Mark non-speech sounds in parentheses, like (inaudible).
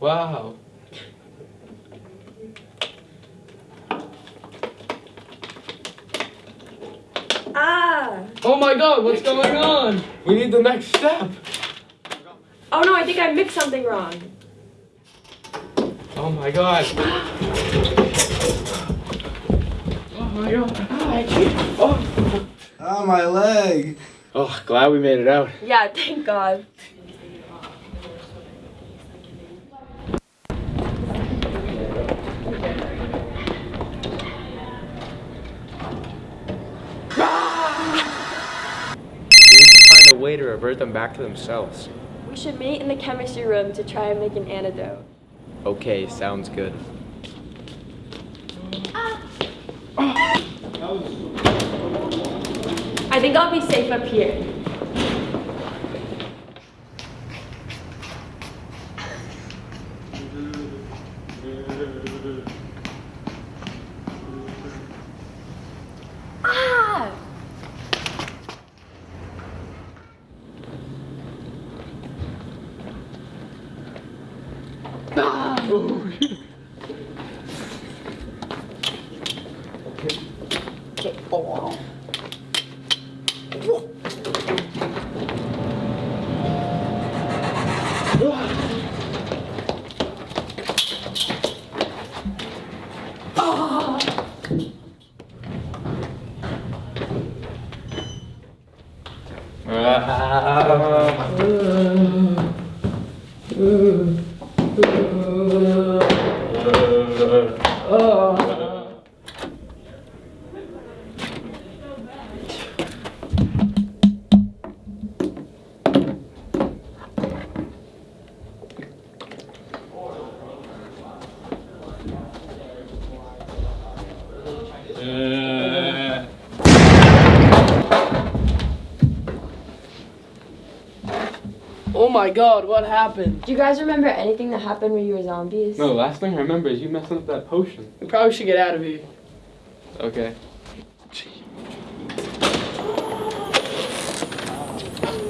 Wow. Ah! Oh my god, what's going on? We need the next step. Oh no, I think I mixed something wrong. Oh my god. (gasps) Oh my god. Oh. Oh, my leg. oh, glad we made it out. Yeah, thank God. We need to find a way to revert them back to themselves. We should meet in the chemistry room to try and make an antidote. Okay, sounds good. Ah. I think I'll be safe up here. (laughs) 빵! 어. 으아. 으아. 으아. 어, 어, 어. Oh my god, what happened? Do you guys remember anything that happened when you were zombies? No, last thing I remember is you messing up that potion. We probably should get out of here. Okay. Jeez.